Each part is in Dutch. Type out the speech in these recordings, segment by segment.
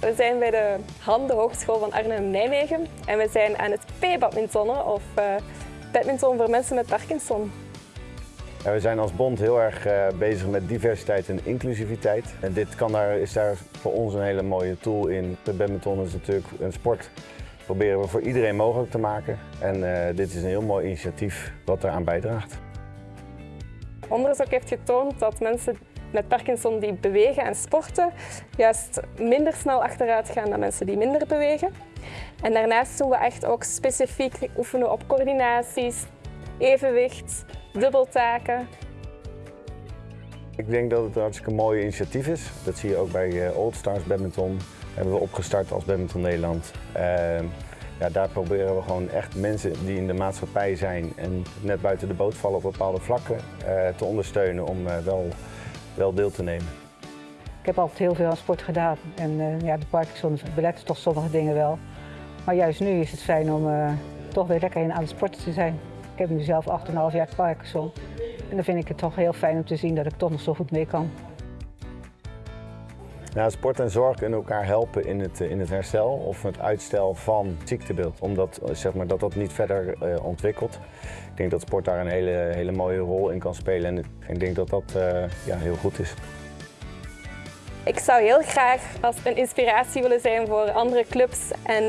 We zijn bij de HAN, de Hogeschool van Arnhem-Nijmegen. En we zijn aan het P-badmintonnen, of uh, badminton voor mensen met Parkinson. We zijn als bond heel erg uh, bezig met diversiteit en inclusiviteit. En dit kan daar, is daar voor ons een hele mooie tool in. De badminton is natuurlijk een sport proberen we voor iedereen mogelijk te maken. En uh, dit is een heel mooi initiatief wat eraan bijdraagt. Onderzoek heeft getoond dat mensen met Parkinson die bewegen en sporten juist minder snel achteruit gaan dan mensen die minder bewegen. En daarnaast doen we echt ook specifiek oefenen op coördinaties, evenwicht, dubbeltaken. Ik denk dat het een hartstikke mooi initiatief is. Dat zie je ook bij Old eh, Stars Badminton. hebben we opgestart als Badminton Nederland. Uh, ja, daar proberen we gewoon echt mensen die in de maatschappij zijn en net buiten de boot vallen op bepaalde vlakken uh, te ondersteunen om uh, wel, wel deel te nemen. Ik heb altijd heel veel aan sport gedaan en uh, ja, de Parkinson belet toch sommige dingen wel. Maar juist nu is het fijn om toch weer lekker aan het sporten te zijn. Ik heb nu zelf 8,5 jaar Parkinson en dan vind ik het toch heel fijn om te zien dat ik toch nog zo goed mee kan. Ja, sport en zorg kunnen elkaar helpen in het, in het herstel of het uitstel van ziektebeeld. Omdat zeg maar, dat, dat niet verder uh, ontwikkelt. Ik denk dat sport daar een hele, hele mooie rol in kan spelen en ik denk dat dat ja, heel goed is. Ik zou heel graag als een inspiratie willen zijn voor andere clubs en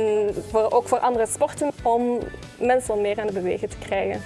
voor, ook voor andere sporten om mensen meer aan het bewegen te krijgen.